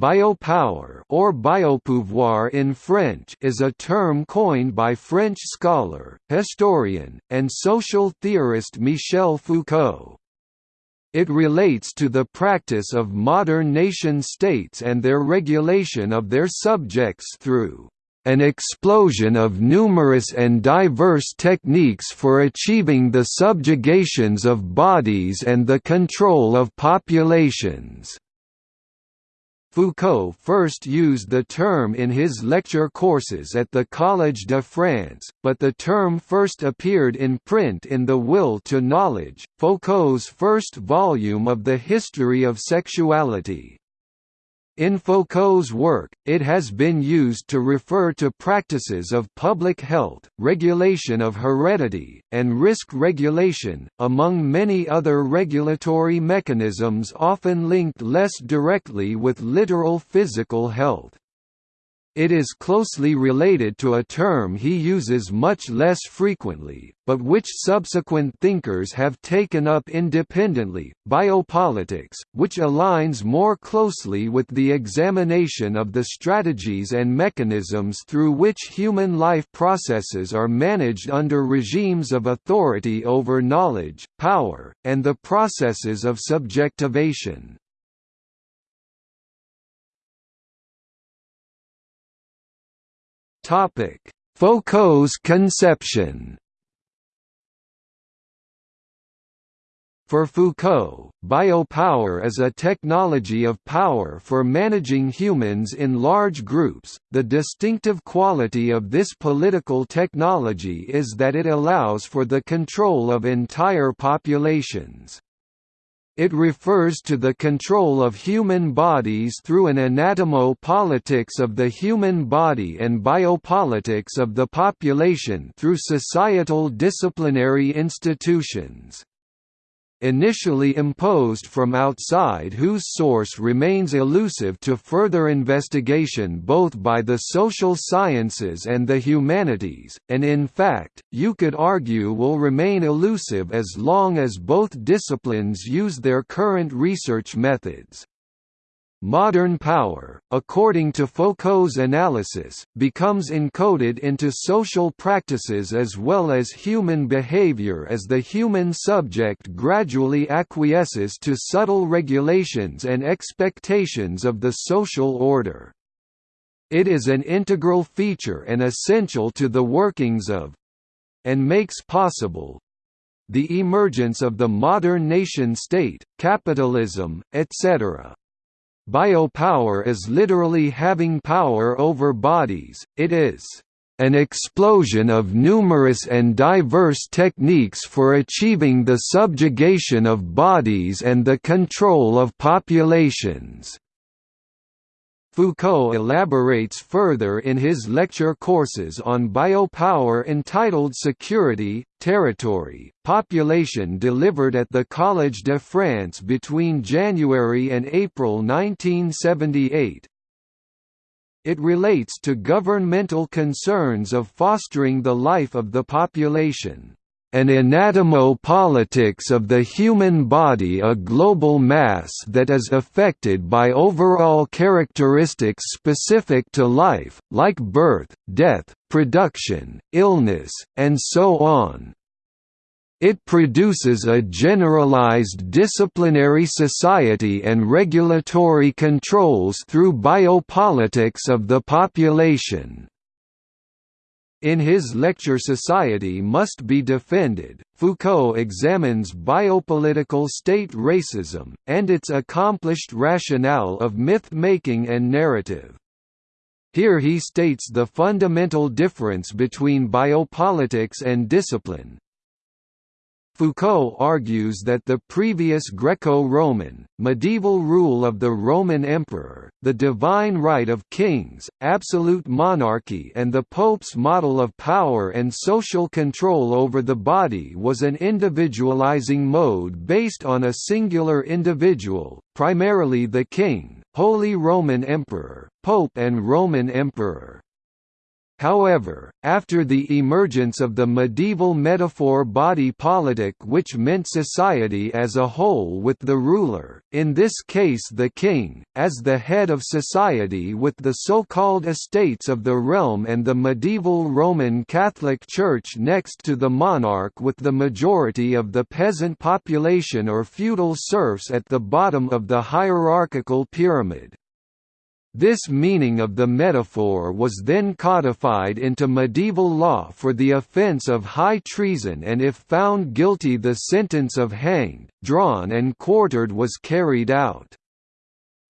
Biopower or biopouvoir in French is a term coined by French scholar, historian, and social theorist Michel Foucault. It relates to the practice of modern nation-states and their regulation of their subjects through an explosion of numerous and diverse techniques for achieving the subjugations of bodies and the control of populations. Foucault first used the term in his lecture courses at the Collège de France, but the term first appeared in print in The Will to Knowledge, Foucault's first volume of the history of sexuality. In Foucault's work, it has been used to refer to practices of public health, regulation of heredity, and risk regulation, among many other regulatory mechanisms often linked less directly with literal physical health. It is closely related to a term he uses much less frequently, but which subsequent thinkers have taken up independently, biopolitics, which aligns more closely with the examination of the strategies and mechanisms through which human life processes are managed under regimes of authority over knowledge, power, and the processes of subjectivation. Foucault's conception. For Foucault, biopower is a technology of power for managing humans in large groups. The distinctive quality of this political technology is that it allows for the control of entire populations. It refers to the control of human bodies through an anatomo-politics of the human body and biopolitics of the population through societal disciplinary institutions initially imposed from outside whose source remains elusive to further investigation both by the social sciences and the humanities, and in fact, you could argue will remain elusive as long as both disciplines use their current research methods. Modern power, according to Foucault's analysis, becomes encoded into social practices as well as human behavior as the human subject gradually acquiesces to subtle regulations and expectations of the social order. It is an integral feature and essential to the workings of and makes possible the emergence of the modern nation-state, capitalism, etc. Biopower is literally having power over bodies, it is an explosion of numerous and diverse techniques for achieving the subjugation of bodies and the control of populations. Foucault elaborates further in his lecture courses on biopower entitled Security, Territory, Population delivered at the Collège de France between January and April 1978. It relates to governmental concerns of fostering the life of the population an anatomo-politics of the human body a global mass that is affected by overall characteristics specific to life, like birth, death, production, illness, and so on. It produces a generalized disciplinary society and regulatory controls through biopolitics of the population. In his lecture Society Must Be Defended, Foucault examines biopolitical state racism, and its accomplished rationale of myth-making and narrative. Here he states the fundamental difference between biopolitics and discipline, Foucault argues that the previous Greco-Roman, medieval rule of the Roman emperor, the divine right of kings, absolute monarchy and the pope's model of power and social control over the body was an individualizing mode based on a singular individual, primarily the king, Holy Roman Emperor, Pope and Roman Emperor. However, after the emergence of the medieval metaphor body politic which meant society as a whole with the ruler, in this case the king, as the head of society with the so-called estates of the realm and the medieval Roman Catholic Church next to the monarch with the majority of the peasant population or feudal serfs at the bottom of the hierarchical pyramid. This meaning of the metaphor was then codified into medieval law for the offence of high treason and if found guilty the sentence of hanged, drawn and quartered was carried out.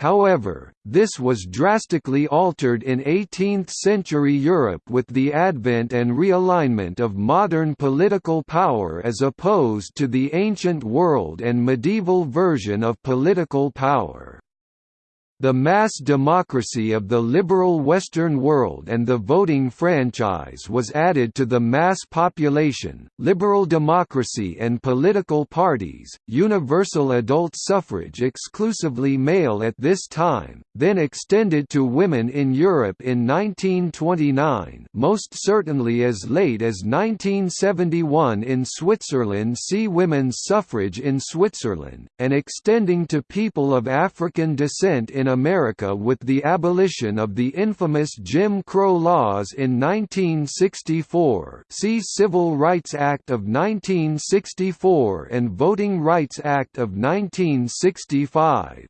However, this was drastically altered in 18th-century Europe with the advent and realignment of modern political power as opposed to the ancient world and medieval version of political power. The mass democracy of the liberal Western world and the voting franchise was added to the mass population, liberal democracy and political parties, universal adult suffrage exclusively male at this time, then extended to women in Europe in 1929 most certainly as late as 1971 in Switzerland see women's suffrage in Switzerland, and extending to people of African descent in America with the abolition of the infamous Jim Crow laws in 1964 see Civil Rights Act of 1964 and Voting Rights Act of 1965.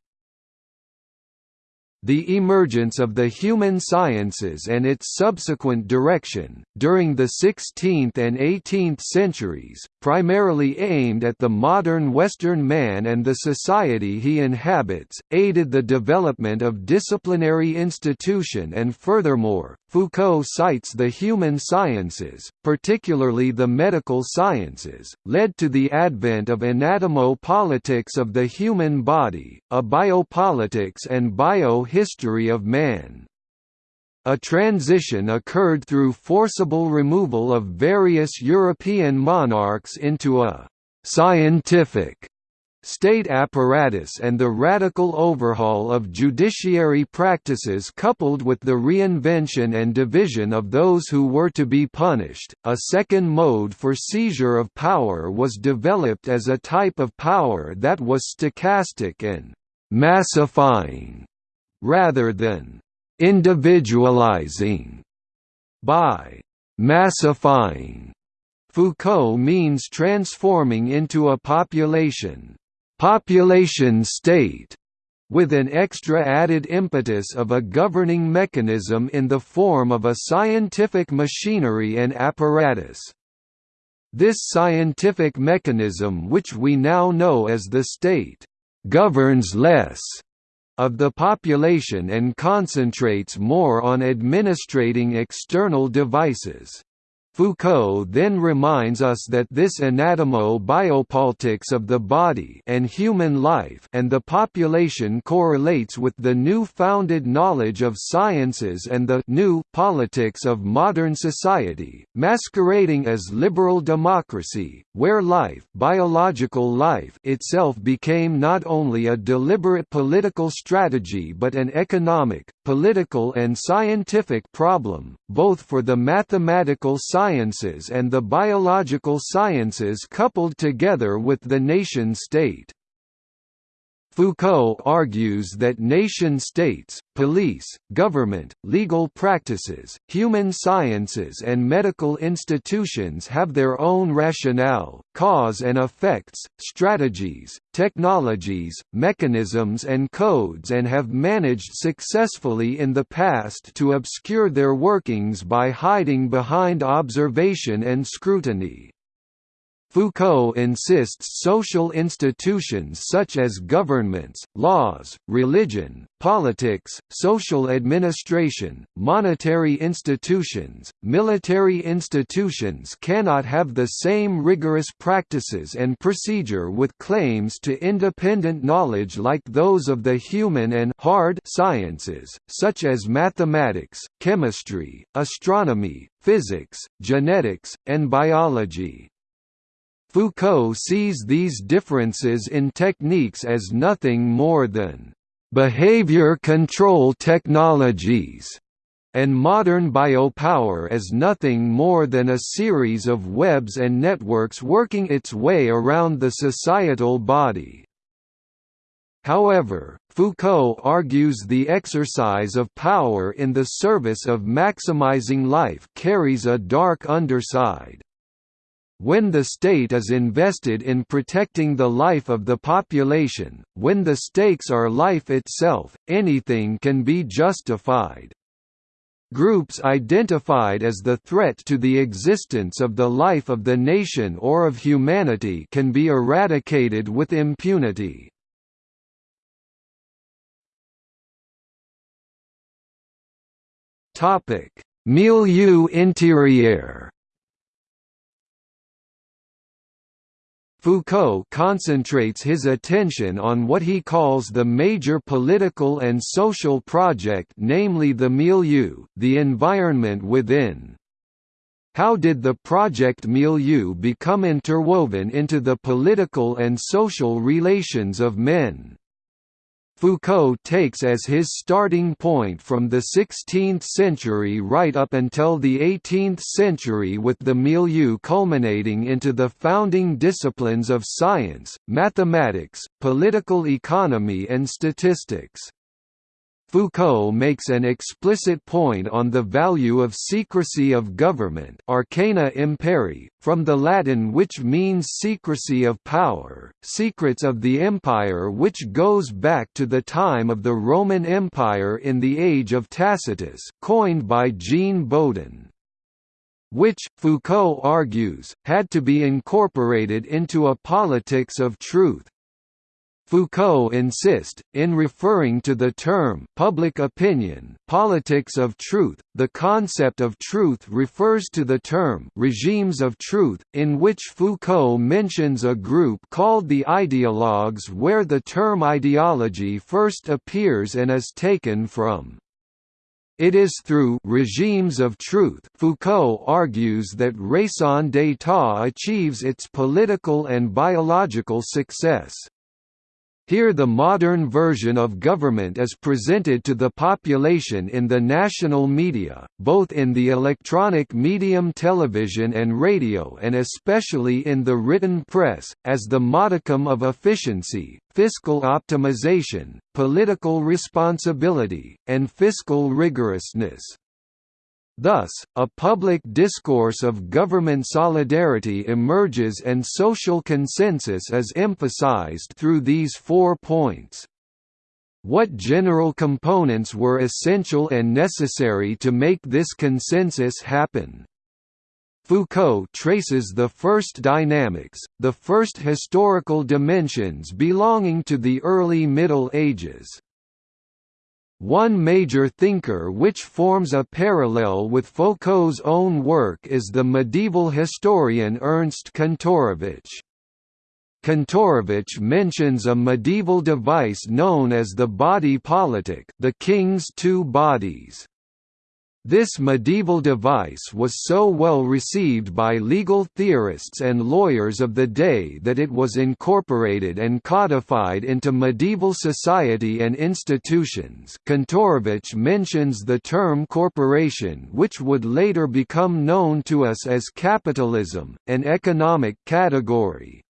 The emergence of the human sciences and its subsequent direction, during the 16th and 18th centuries, primarily aimed at the modern Western man and the society he inhabits, aided the development of disciplinary institution and furthermore, Foucault cites the human sciences, particularly the medical sciences, led to the advent of anatomopolitics of the human body, a biopolitics and biohistory of man. A transition occurred through forcible removal of various European monarchs into a «scientific» state apparatus and the radical overhaul of judiciary practices coupled with the reinvention and division of those who were to be punished. A second mode for seizure of power was developed as a type of power that was stochastic and massifying rather than individualizing by massifying. Foucault means transforming into a population population state with an extra added impetus of a governing mechanism in the form of a scientific machinery and apparatus. This scientific mechanism which we now know as the state, governs less of the population and concentrates more on administrating external devices. Foucault then reminds us that this anatomo-biopolitics of the body and human life and the population correlates with the new-founded knowledge of sciences and the new politics of modern society, masquerading as liberal democracy, where life, biological life itself became not only a deliberate political strategy but an economic, political and scientific problem, both for the mathematical sciences and the biological sciences coupled together with the nation-state. Foucault argues that nation-states, police, government, legal practices, human sciences and medical institutions have their own rationale, cause and effects, strategies, technologies, mechanisms and codes and have managed successfully in the past to obscure their workings by hiding behind observation and scrutiny. Foucault insists social institutions such as governments, laws, religion, politics, social administration, monetary institutions, military institutions cannot have the same rigorous practices and procedure with claims to independent knowledge like those of the human and hard sciences, such as mathematics, chemistry, astronomy, physics, genetics, and biology. Foucault sees these differences in techniques as nothing more than behavior control technologies, and modern biopower as nothing more than a series of webs and networks working its way around the societal body. However, Foucault argues the exercise of power in the service of maximizing life carries a dark underside. When the state is invested in protecting the life of the population, when the stakes are life itself, anything can be justified. Groups identified as the threat to the existence of the life of the nation or of humanity can be eradicated with impunity. Milieu intérieur Foucault concentrates his attention on what he calls the major political and social project namely the milieu, the environment within. How did the project milieu become interwoven into the political and social relations of men? Foucault takes as his starting point from the 16th century right up until the 18th century with the milieu culminating into the founding disciplines of science, mathematics, political economy and statistics. Foucault makes an explicit point on the value of secrecy of government arcana imperii, from the Latin which means secrecy of power, secrets of the empire which goes back to the time of the Roman Empire in the age of Tacitus coined by Jean Bodin which, Foucault argues, had to be incorporated into a politics of truth, Foucault insists, in referring to the term public opinion politics of truth, the concept of truth refers to the term regimes of truth, in which Foucault mentions a group called the ideologues where the term ideology first appears and is taken from. It is through regimes of truth Foucault argues that raison d'état achieves its political and biological success. Here the modern version of government is presented to the population in the national media, both in the electronic medium television and radio and especially in the written press, as the modicum of efficiency, fiscal optimization, political responsibility, and fiscal rigorousness. Thus, a public discourse of government solidarity emerges and social consensus is emphasized through these four points. What general components were essential and necessary to make this consensus happen? Foucault traces the first dynamics, the first historical dimensions belonging to the early Middle Ages. One major thinker which forms a parallel with Foucault's own work is the medieval historian Ernst Kantorowicz. Kantorowicz mentions a medieval device known as the body politic the king's two bodies. This medieval device was so well received by legal theorists and lawyers of the day that it was incorporated and codified into medieval society and institutions Kantorowicz mentions the term corporation which would later become known to us as capitalism, an economic category.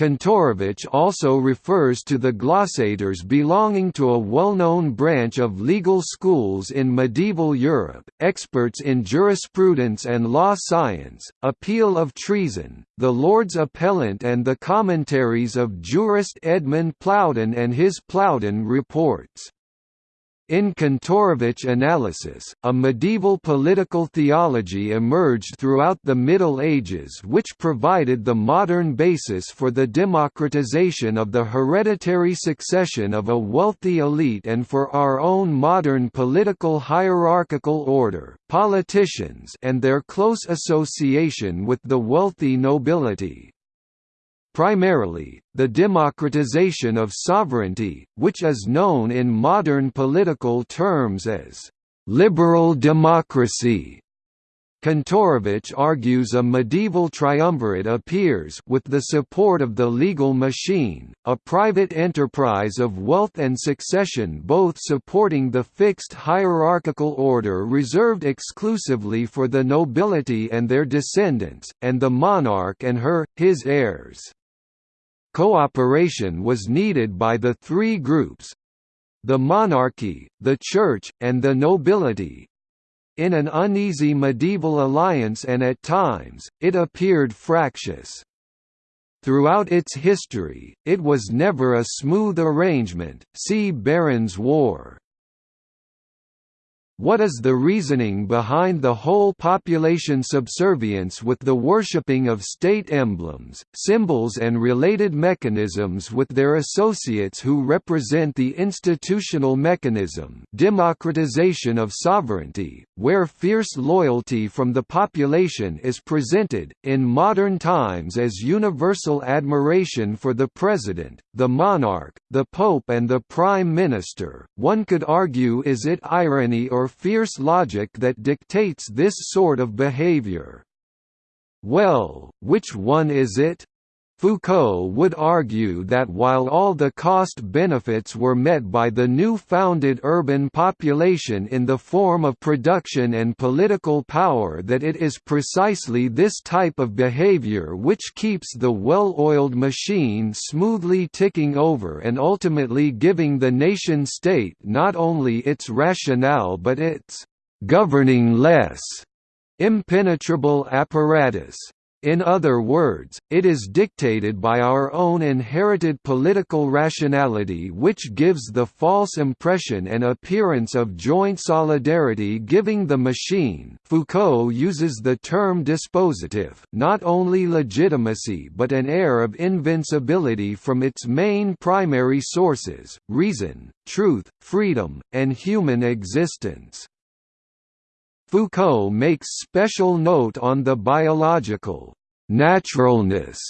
Kantorowicz also refers to the glossators belonging to a well-known branch of legal schools in medieval Europe, experts in jurisprudence and law science, appeal of treason, the Lord's Appellant and the commentaries of jurist Edmund Plowden and his Plowden reports. In Kantorowicz analysis, a medieval political theology emerged throughout the Middle Ages which provided the modern basis for the democratization of the hereditary succession of a wealthy elite and for our own modern political hierarchical order, politicians and their close association with the wealthy nobility. Primarily, the democratization of sovereignty, which is known in modern political terms as liberal democracy, Kantorowicz argues a medieval triumvirate appears with the support of the legal machine, a private enterprise of wealth and succession both supporting the fixed hierarchical order reserved exclusively for the nobility and their descendants, and the monarch and her, his heirs. Cooperation was needed by the three groups—the monarchy, the church, and the nobility, in an uneasy medieval alliance and at times, it appeared fractious. Throughout its history, it was never a smooth arrangement see Baron's War. What is the reasoning behind the whole population subservience with the worshipping of state emblems, symbols and related mechanisms with their associates who represent the institutional mechanism democratization of sovereignty, where fierce loyalty from the population is presented, in modern times as universal admiration for the president, the monarch, the pope and the prime minister, one could argue is it irony or fierce logic that dictates this sort of behavior. Well, which one is it? Foucault would argue that while all the cost-benefits were met by the new-founded urban population in the form of production and political power that it is precisely this type of behavior which keeps the well-oiled machine smoothly ticking over and ultimately giving the nation-state not only its rationale but its «governing less» impenetrable apparatus. In other words, it is dictated by our own inherited political rationality which gives the false impression and appearance of joint solidarity giving the machine Foucault uses the term dispositive not only legitimacy but an air of invincibility from its main primary sources, reason, truth, freedom, and human existence. Foucault makes special note on the biological naturalness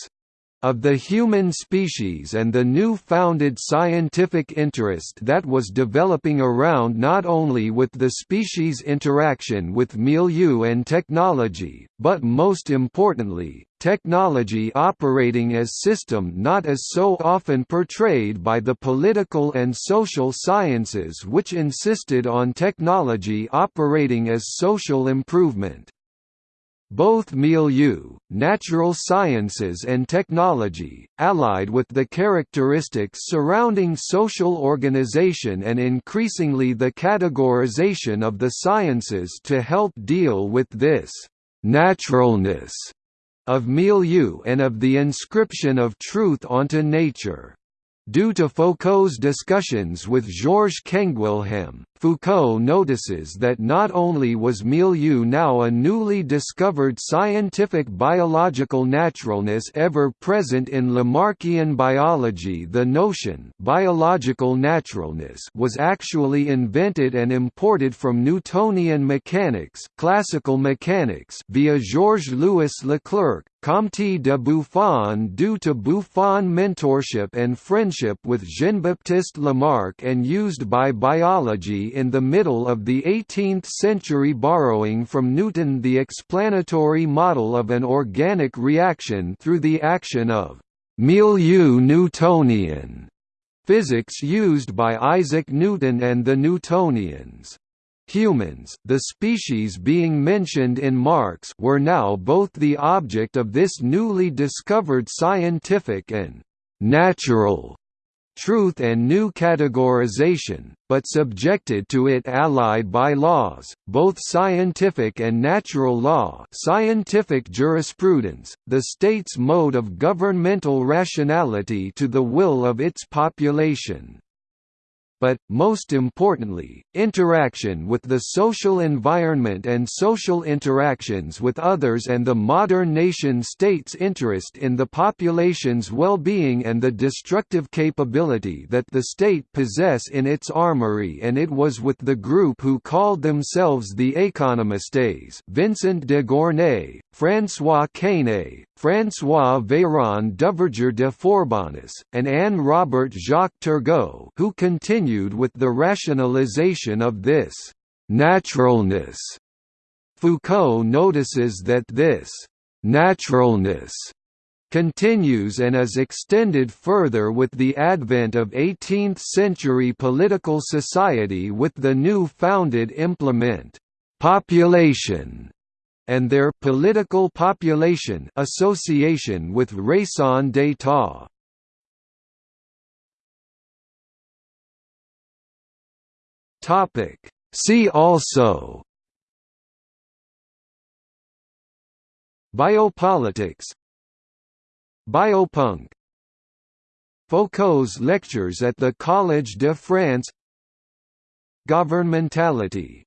of the human species and the new-founded scientific interest that was developing around not only with the species' interaction with milieu and technology, but most importantly, technology operating as system not as so often portrayed by the political and social sciences which insisted on technology operating as social improvement. Both milieu, natural sciences and technology, allied with the characteristics surrounding social organization and increasingly the categorization of the sciences to help deal with this «naturalness» of milieu and of the inscription of truth onto nature. Due to Foucault's discussions with Georges Canguilhem, Foucault notices that not only was milieu now a newly discovered scientific biological naturalness ever present in Lamarckian biology the notion biological naturalness was actually invented and imported from Newtonian mechanics classical mechanics via Georges-Louis Leclerc, Comte de Buffon due to Buffon mentorship and friendship with Jean-Baptiste Lamarck and used by biology in the middle of the 18th century borrowing from Newton the explanatory model of an organic reaction through the action of milieu Newtonian physics used by Isaac Newton and the Newtonians. Humans, the species being mentioned in Marx were now both the object of this newly discovered scientific and «natural» truth and new categorization, but subjected to it allied by laws, both scientific and natural law scientific jurisprudence, the state's mode of governmental rationality to the will of its population but, most importantly, interaction with the social environment and social interactions with others and the modern nation-state's interest in the population's well-being and the destructive capability that the state possess in its armory and it was with the group who called themselves the Économistes Vincent de Gournay, François Quesnay, François Véron Duverger de Forbonnais, and Anne Robert Jacques Turgot who continued with the rationalization of this «naturalness» Foucault notices that this «naturalness» continues and is extended further with the advent of 18th-century political society with the new founded implement «population» and their political population association with raison d'état. Topic. See also Biopolitics Biopunk Foucault's lectures at the Collège de France Governmentality